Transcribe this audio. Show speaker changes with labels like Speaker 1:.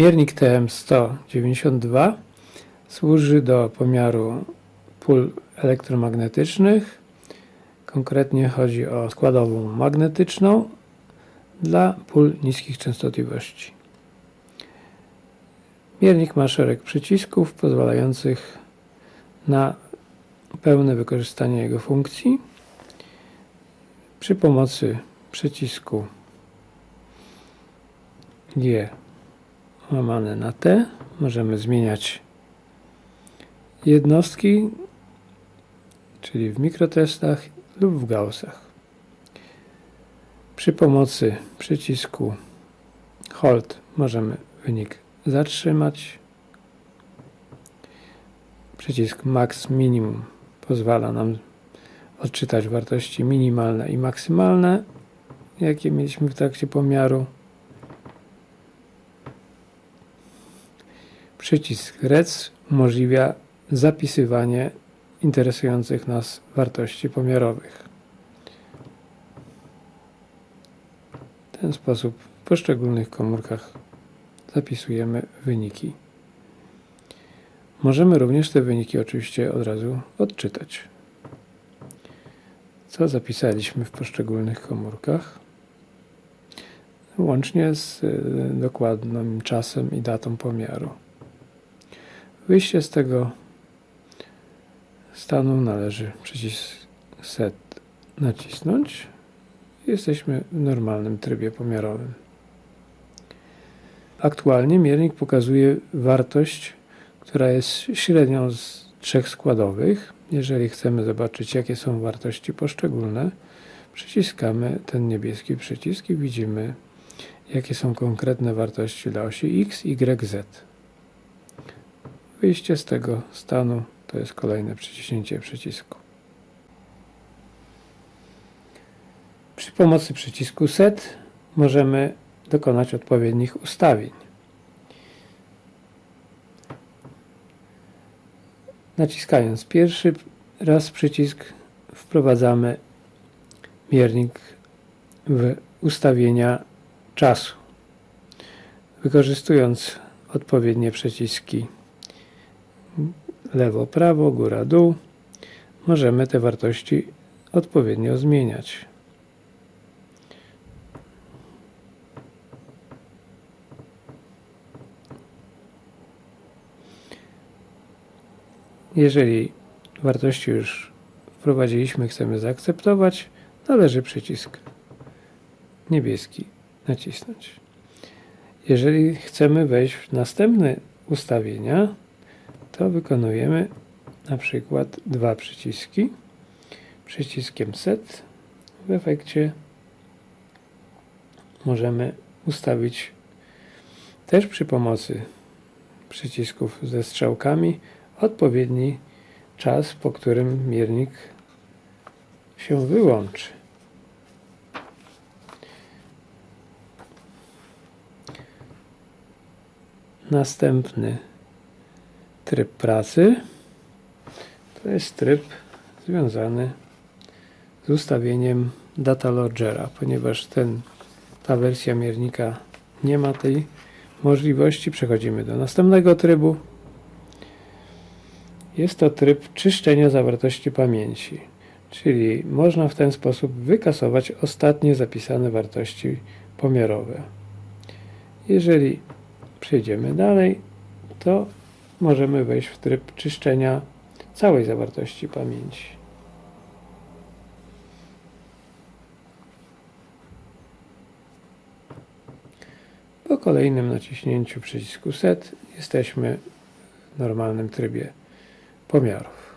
Speaker 1: Miernik TM192 służy do pomiaru pól elektromagnetycznych. Konkretnie chodzi o składową magnetyczną dla pól niskich częstotliwości. Miernik ma szereg przycisków pozwalających na pełne wykorzystanie jego funkcji. Przy pomocy przycisku G łamane na T możemy zmieniać jednostki, czyli w mikrotestach lub w gaussach. Przy pomocy przycisku Hold możemy wynik zatrzymać. Przycisk Max Minimum pozwala nam odczytać wartości minimalne i maksymalne, jakie mieliśmy w trakcie pomiaru. Przycisk REC umożliwia zapisywanie interesujących nas wartości pomiarowych. W ten sposób w poszczególnych komórkach zapisujemy wyniki. Możemy również te wyniki oczywiście od razu odczytać. Co zapisaliśmy w poszczególnych komórkach, łącznie z y, dokładnym czasem i datą pomiaru. Wyjście z tego stanu należy przycisk Set nacisnąć. Jesteśmy w normalnym trybie pomiarowym. Aktualnie miernik pokazuje wartość, która jest średnią z trzech składowych. Jeżeli chcemy zobaczyć, jakie są wartości poszczególne, przyciskamy ten niebieski przycisk i widzimy, jakie są konkretne wartości dla osi x, y, z. Wyjście z tego stanu to jest kolejne przyciśnięcie przycisku. Przy pomocy przycisku Set możemy dokonać odpowiednich ustawień. Naciskając pierwszy raz przycisk wprowadzamy miernik w ustawienia czasu. Wykorzystując odpowiednie przyciski lewo, prawo, góra, dół, możemy te wartości odpowiednio zmieniać. Jeżeli wartości już wprowadziliśmy, chcemy zaakceptować, należy przycisk niebieski nacisnąć. Jeżeli chcemy wejść w następne ustawienia, to wykonujemy na przykład dwa przyciski. Przyciskiem Set w efekcie możemy ustawić też przy pomocy przycisków ze strzałkami odpowiedni czas, po którym miernik się wyłączy. Następny tryb pracy to jest tryb związany z ustawieniem data logera, ponieważ ten, ta wersja miernika nie ma tej możliwości. Przechodzimy do następnego trybu. Jest to tryb czyszczenia zawartości pamięci, czyli można w ten sposób wykasować ostatnie zapisane wartości pomiarowe. Jeżeli przejdziemy dalej, to możemy wejść w tryb czyszczenia całej zawartości pamięci. Po kolejnym naciśnięciu przycisku SET jesteśmy w normalnym trybie pomiarów.